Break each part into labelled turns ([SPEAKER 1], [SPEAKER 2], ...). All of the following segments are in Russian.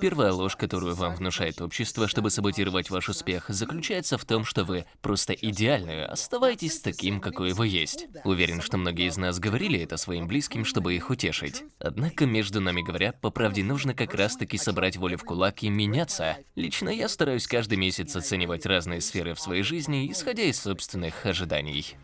[SPEAKER 1] Первая ложь, которую вам внушает общество, чтобы саботировать ваш успех, заключается в том, что вы просто идеальны. Оставайтесь таким, какой вы есть. Уверен, что многие из нас говорили это своим близким, чтобы их утешить. Однако, между нами говоря, по правде нужно как раз-таки собрать волю в кулак и меняться. Лично я стараюсь каждый месяц оценивать разные сферы в своей жизни, исходя из собственных ожиданий.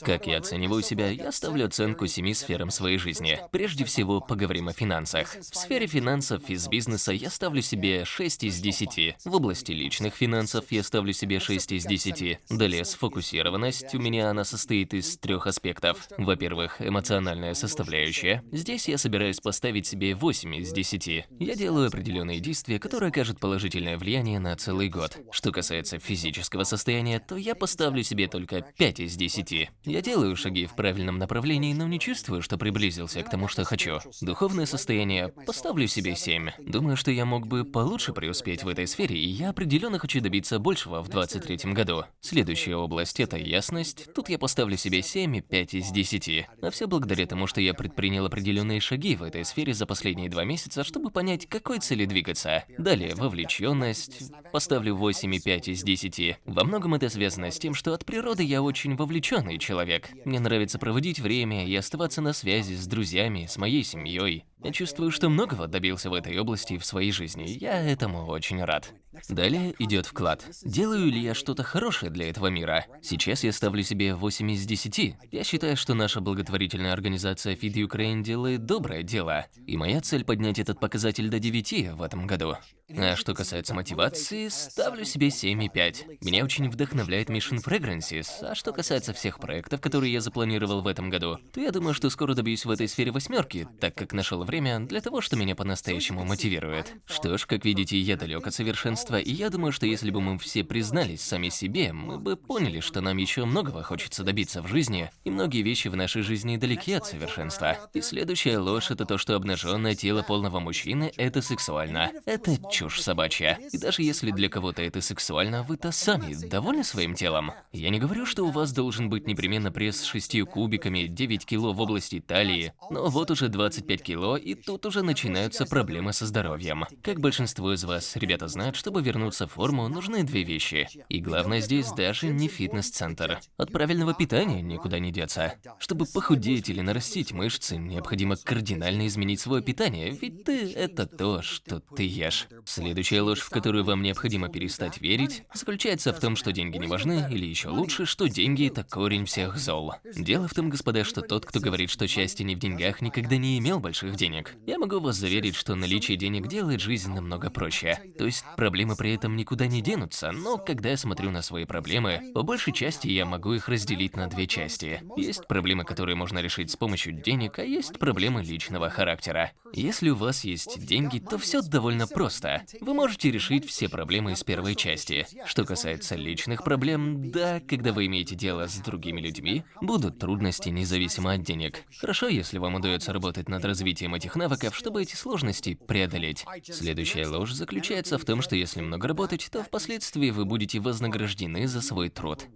[SPEAKER 1] Как я оцениваю себя, я ставлю оценку семи сферам своей жизни. Прежде всего, поговорим о финансах. В сфере финансов из бизнеса я ставлю себе 6 из 10. В области личных финансов я ставлю себе 6 из 10. Далее, сфокусированность, у меня она состоит из трех аспектов. Во-первых, эмоциональная составляющая. Здесь я собираюсь поставить себе 8 из 10. Я делаю определенные действия, которые окажут положительное влияние на целый год. Что касается физического состояния, то я поставлю себе только 5 из 10. Я делаю шаги в правильном направлении, но не чувствую, что приблизился к тому, что хочу. Духовное состояние поставлю себе 7. Думаю, что я мог бы получше преуспеть в этой сфере, и я определенно хочу добиться большего в 23 году. Следующая область – это ясность. Тут я поставлю себе 7 и 5 из 10. А все благодаря тому, что я предпринял определенные шаги в этой сфере за последние два месяца, чтобы понять, какой цели двигаться. Далее, вовлеченность. Поставлю 8 и 5 из 10. Во многом это связано с тем, что от природы я очень вовлеченный человек человек. Мне нравится проводить время и оставаться на связи с друзьями, с моей семьей. Я чувствую, что многого добился в этой области в своей жизни. Я этому очень рад. Далее идет вклад. Делаю ли я что-то хорошее для этого мира? Сейчас я ставлю себе 8 из 10. Я считаю, что наша благотворительная организация Feed Ukraine делает доброе дело. И моя цель поднять этот показатель до 9 в этом году. А что касается мотивации, ставлю себе 7,5. Меня очень вдохновляет Mission Fragrances. А что касается всех проектов, которые я запланировал в этом году, то я думаю, что скоро добьюсь в этой сфере восьмерки, так как нашел время для того, что меня по-настоящему мотивирует. Что ж, как видите, я далек от совершенства, и я думаю, что если бы мы все признались сами себе, мы бы поняли, что нам еще многого хочется добиться в жизни, и многие вещи в нашей жизни далеки от совершенства. И следующая ложь – это то, что обнаженное тело полного мужчины – это сексуально. Это чушь собачья. И даже если для кого-то это сексуально, вы-то сами довольны своим телом? Я не говорю, что у вас должен быть непременно пресс с шестью кубиками, 9 кило в области талии, но вот уже 25 кило, и тут уже начинаются проблемы со здоровьем. Как большинство из вас, ребята, знают, чтобы вернуться в форму, нужны две вещи. И главное здесь даже не фитнес-центр. От правильного питания никуда не деться. Чтобы похудеть или нарастить мышцы, необходимо кардинально изменить свое питание, ведь ты – это то, что ты ешь. Следующая ложь, в которую вам необходимо перестать верить, заключается в том, что деньги не важны, или еще лучше, что деньги – это корень всех зол. Дело в том, господа, что тот, кто говорит, что счастье не в деньгах, никогда не имел больших денег. Я могу вас заверить, что наличие денег делает жизнь намного проще. То есть проблемы при этом никуда не денутся, но когда я смотрю на свои проблемы, по большей части я могу их разделить на две части. Есть проблемы, которые можно решить с помощью денег, а есть проблемы личного характера. Если у вас есть деньги, то все довольно просто. Вы можете решить все проблемы из первой части. Что касается личных проблем, да, когда вы имеете дело с другими людьми, будут трудности независимо от денег. Хорошо, если вам удается работать над развитием этих навыков, чтобы эти сложности преодолеть. Следующая ложь заключается в том, что если много работать, то впоследствии вы будете вознаграждены за свой труд.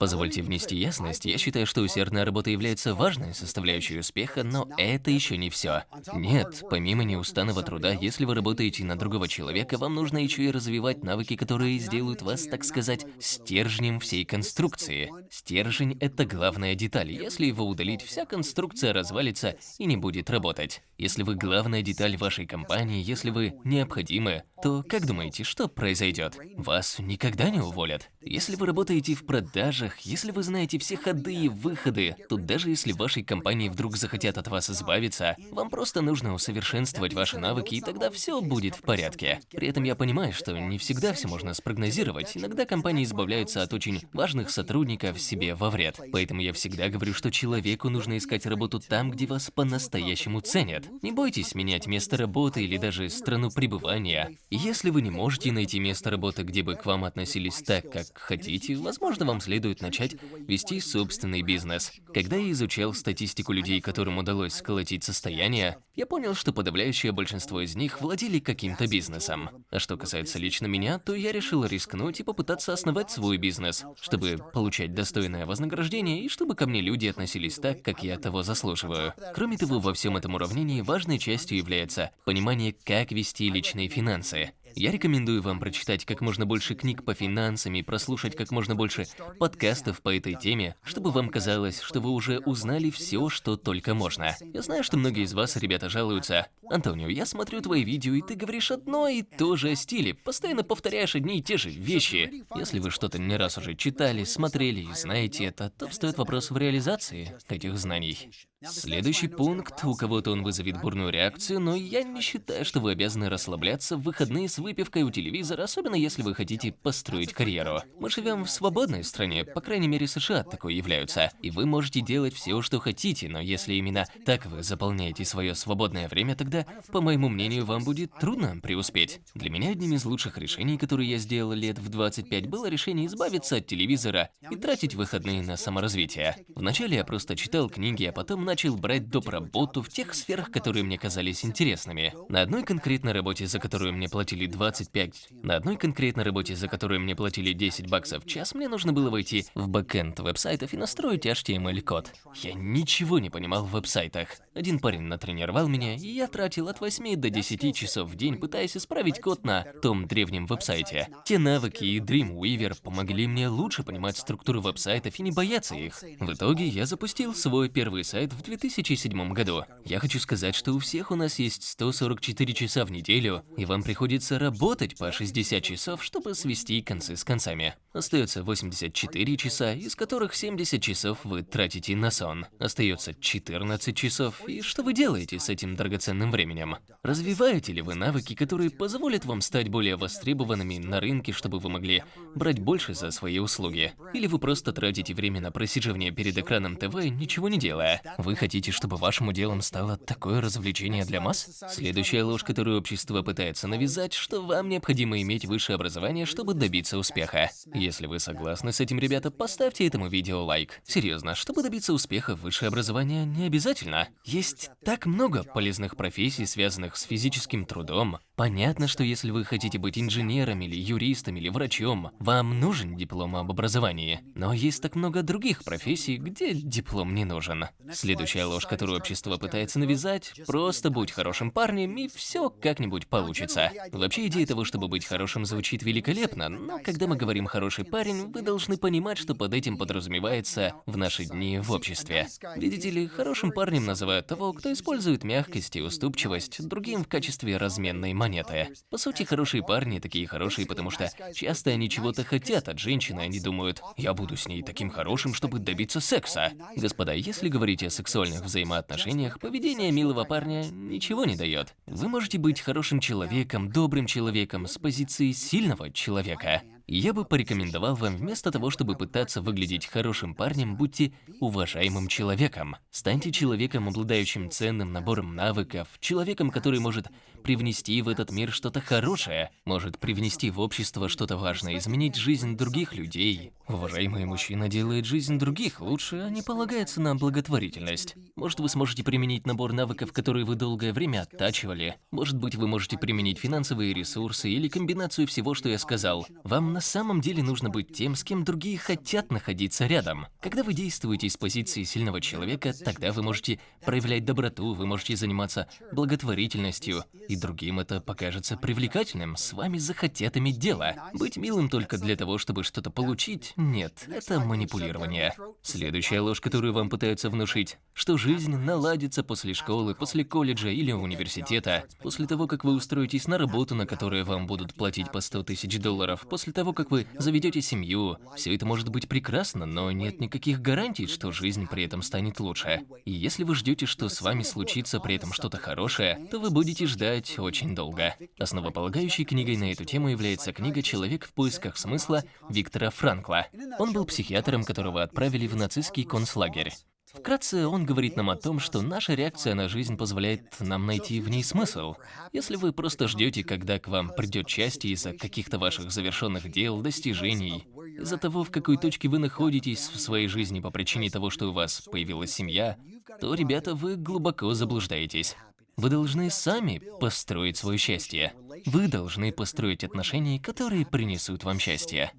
[SPEAKER 1] Позвольте внести ясность, я считаю, что усердная работа является важной составляющей успеха, но это еще не все. Нет, помимо неустанного труда, если вы работаете на другого человека, вам нужно еще и развивать навыки, которые сделают вас, так сказать, стержнем всей конструкции. Стержень – это главная деталь. Если его удалить, вся конструкция развалится и не будет работать. Если вы главная деталь вашей компании, если вы необходимы, то как думаете, что произойдет? Вас никогда не уволят. Если вы работаете в продажах, если вы знаете все ходы и выходы, то даже если вашей компании вдруг захотят от вас избавиться, вам просто нужно усовершенствовать ваши навыки, и тогда все будет в порядке. При этом я понимаю, что не всегда все можно спрогнозировать. Иногда компании избавляются от очень важных сотрудников себе во вред. Поэтому я всегда говорю, что человеку нужно искать работу там, где вас по-настоящему ценят. Не бойтесь менять место работы или даже страну пребывания. Если вы не можете найти место работы, где бы к вам относились так, как хотите, возможно, вам следует начать вести собственный бизнес. Когда я изучал статистику людей, которым удалось сколотить состояние, я понял, что подавляющее большинство из них владели каким-то бизнесом. А что касается лично меня, то я решил рискнуть и попытаться основать свой бизнес, чтобы получать достойное вознаграждение и чтобы ко мне люди относились так, как я того заслуживаю. Кроме того, во всем этом уравнении важной частью является понимание, как вести личные финансы. Я рекомендую вам прочитать как можно больше книг по финансам и прослушать как можно больше подкастов по этой теме, чтобы вам казалось, что вы уже узнали все, что только можно. Я знаю, что многие из вас, ребята, жалуются. Антонио, я смотрю твои видео, и ты говоришь одно и то же о стиле, постоянно повторяешь одни и те же вещи. Если вы что-то не раз уже читали, смотрели и знаете это, то встает вопрос в реализации этих знаний. Следующий пункт, у кого-то он вызовет бурную реакцию, но я не считаю, что вы обязаны расслабляться в выходные с выпивкой у телевизора, особенно если вы хотите построить карьеру. Мы живем в свободной стране, по крайней мере США такой являются, и вы можете делать все, что хотите, но если именно так вы заполняете свое свободное время, тогда, по моему мнению, вам будет трудно преуспеть. Для меня одним из лучших решений, которые я сделал лет в 25, было решение избавиться от телевизора и тратить выходные на саморазвитие. Вначале я просто читал книги, а потом начал брать доп. работу в тех сферах, которые мне казались интересными. На одной конкретной работе, за которую мне платили 25, на одной конкретной работе, за которую мне платили 10 баксов в час, мне нужно было войти в backend веб-сайтов и настроить HTML-код. Я ничего не понимал в веб-сайтах. Один парень натренировал меня, и я тратил от 8 до 10 часов в день, пытаясь исправить код на том древнем веб-сайте. Те навыки и Dreamweaver помогли мне лучше понимать структуру веб-сайтов и не бояться их. В итоге я запустил свой первый сайт в 2007 году. Я хочу сказать, что у всех у нас есть 144 часа в неделю, и вам приходится работать по 60 часов, чтобы свести концы с концами. Остается 84 часа, из которых 70 часов вы тратите на сон. Остается 14 часов, и что вы делаете с этим драгоценным временем? Развиваете ли вы навыки, которые позволят вам стать более востребованными на рынке, чтобы вы могли брать больше за свои услуги? Или вы просто тратите время на просиживание перед экраном ТВ, ничего не делая? Вы хотите, чтобы вашим делом стало такое развлечение для масс? Следующая ложь, которую общество пытается навязать, что вам необходимо иметь высшее образование, чтобы добиться успеха. Если вы согласны с этим, ребята, поставьте этому видео лайк. Серьезно, чтобы добиться успеха, высшее образование не обязательно. Есть так много полезных профессий, связанных с физическим трудом. Понятно, что если вы хотите быть инженером или юристом или врачом, вам нужен диплом об образовании. Но есть так много других профессий, где диплом не нужен. Следующая ложь, которую общество пытается навязать, просто будь хорошим парнем и все как-нибудь получится. Вообще идея того, чтобы быть хорошим, звучит великолепно, но когда мы говорим «хороший парень», вы должны понимать, что под этим подразумевается в наши дни в обществе. Видите ли, хорошим парнем называют того, кто использует мягкость и уступчивость другим в качестве разменной монеты монеты. По сути, хорошие парни такие хорошие, потому что часто они чего-то хотят от женщины, они думают, я буду с ней таким хорошим, чтобы добиться секса. Господа, если говорить о сексуальных взаимоотношениях, поведение милого парня ничего не дает. Вы можете быть хорошим человеком, добрым человеком с позиции сильного человека. Я бы порекомендовал вам вместо того, чтобы пытаться выглядеть хорошим парнем, будьте уважаемым человеком. Станьте человеком, обладающим ценным набором навыков, человеком, который может привнести в этот мир что-то хорошее, может привнести в общество что-то важное, изменить жизнь других людей. Уважаемый мужчина делает жизнь других лучше, а не полагается на благотворительность. Может, вы сможете применить набор навыков, которые вы долгое время оттачивали. Может быть, вы можете применить финансовые ресурсы или комбинацию всего, что я сказал. Вам на самом деле нужно быть тем, с кем другие хотят находиться рядом. Когда вы действуете из позиции сильного человека, тогда вы можете проявлять доброту, вы можете заниматься благотворительностью, и другим это покажется привлекательным, с вами захотят иметь дело. Быть милым только для того, чтобы что-то получить, нет, это манипулирование. Следующая ложь, которую вам пытаются внушить, что жизнь наладится после школы, после колледжа или университета, после того, как вы устроитесь на работу, на которую вам будут платить по 100 тысяч долларов, после того, как вы заведете семью. Все это может быть прекрасно, но нет никаких гарантий, что жизнь при этом станет лучше. И если вы ждете, что с вами случится при этом что-то хорошее, то вы будете ждать очень долго. Основополагающей книгой на эту тему является книга «Человек в поисках смысла» Виктора Франкла. Он был психиатром, которого отправили в нацистский концлагерь. Вкратце, он говорит нам о том, что наша реакция на жизнь позволяет нам найти в ней смысл. Если вы просто ждете, когда к вам придет счастье из-за каких-то ваших завершенных дел, достижений, из-за того, в какой точке вы находитесь в своей жизни по причине того, что у вас появилась семья, то, ребята, вы глубоко заблуждаетесь. Вы должны сами построить свое счастье. Вы должны построить отношения, которые принесут вам счастье.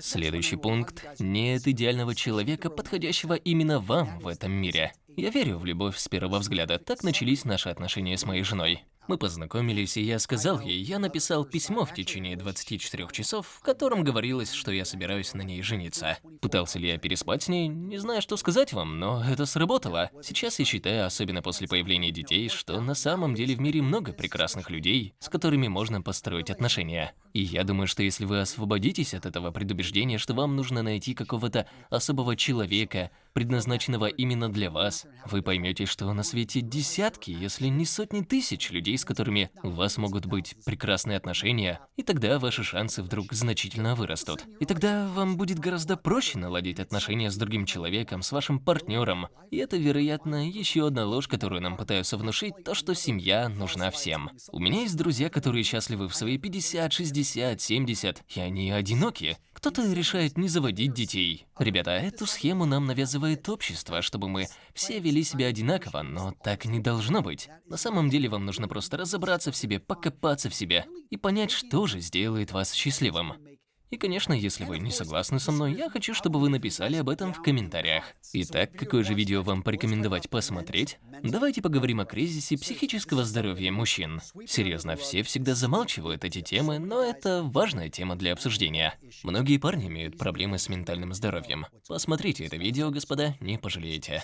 [SPEAKER 1] Следующий пункт. Нет идеального человека, подходящего именно вам в этом мире. Я верю в любовь с первого взгляда. Так начались наши отношения с моей женой. Мы познакомились, и я сказал ей, я написал письмо в течение 24 часов, в котором говорилось, что я собираюсь на ней жениться. Пытался ли я переспать с ней? Не знаю, что сказать вам, но это сработало. Сейчас я считаю, особенно после появления детей, что на самом деле в мире много прекрасных людей, с которыми можно построить отношения. И я думаю, что если вы освободитесь от этого предубеждения, что вам нужно найти какого-то особого человека, предназначенного именно для вас, вы поймете, что на свете десятки, если не сотни тысяч людей, с которыми у вас могут быть прекрасные отношения, и тогда ваши шансы вдруг значительно вырастут. И тогда вам будет гораздо проще наладить отношения с другим человеком, с вашим партнером. И это, вероятно, еще одна ложь, которую нам пытаются внушить, то, что семья нужна всем. У меня есть друзья, которые счастливы в свои 50, 60, 70, и они одиноки. Кто-то решает не заводить детей. Ребята, эту схему нам навязывает общество, чтобы мы все вели себя одинаково, но так не должно быть. На самом деле вам нужно просто разобраться в себе, покопаться в себе и понять, что же сделает вас счастливым. И, конечно, если вы не согласны со мной, я хочу, чтобы вы написали об этом в комментариях. Итак, какое же видео вам порекомендовать посмотреть? Давайте поговорим о кризисе психического здоровья мужчин. Серьезно, все всегда замалчивают эти темы, но это важная тема для обсуждения. Многие парни имеют проблемы с ментальным здоровьем. Посмотрите это видео, господа, не пожалеете.